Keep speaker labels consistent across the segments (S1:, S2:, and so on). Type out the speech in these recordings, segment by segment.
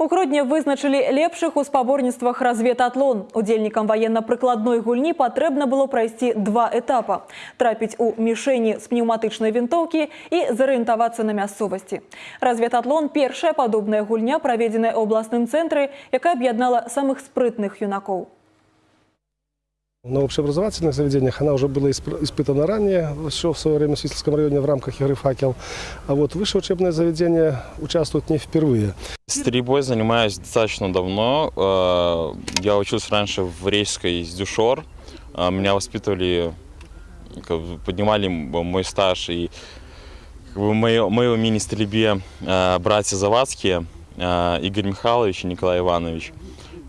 S1: У грудні вызначылі лепшых у спаборніцтвах разведатлон. Удзельнікам ваенна-прыкладной гульні патрэбна было прайсці два этапа: трапіць у мішэні з пнеўматычнай вінтоўкі і зарыентавацца на мясцовасці. Разведатлон першая падобная гульня, праведзеная ў абласным цэнтры, якая аб'яднала самых спрытных юнакоў.
S2: На общеобразовательных заведениях она уже была исп- испытана ранее, еще в свое время в Свисловском районе в рамках игры «Факел». А вот высшее учебное заведение участвует не впервые.
S3: Стрельбой занимаюсь достаточно давно. Э, Я учился раньше в Речской Дюшор. Э, Меня воспитывали, поднимали мой стаж и как бы мое, мое мини-стрельбе э, братья Завадские, Игорь Михайлович и Николай Иванович.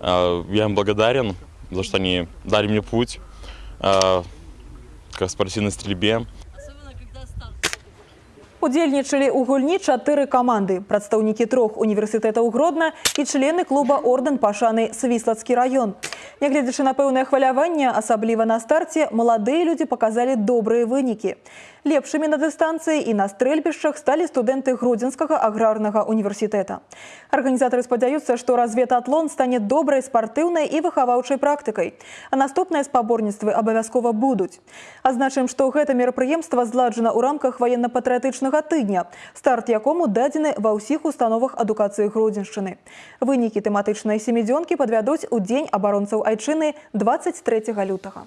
S3: Я им благодарен за что они дали мне путь э, к спортивной стрельбе.
S1: Удзельнічалі ў гульні чатыры каманды, прадстаўнікі трох універсітэтаў Гродна і члены клуба ордэн пашаны Свіслацкі раён. Нягледзячы на пэўнае хваляванне, асабліва на старце, маладыя людзі паказалі добрыя вынікі. Лепшымі на дыстанцыі і на стрэльбішчах сталі студэнты Гродзенскага аграрнага універсітэта. Арганізатары спадзяюцца, што разведатлон стане добрай спартыўнай і выхаваўчай практыкай. А наступныя спаборніцтвы абавязкова будуць. Азначым, што гэта мерапрыемства зладжана ў рамках ваенна-патрыятычнага тыдня, старт якому дадзены ва ўсіх установах адукацыі Гродзеншчыны. Вынікі тэматычнай семідзёнкі падвядуць у дзень абаронцаў айчыны 23 лютага.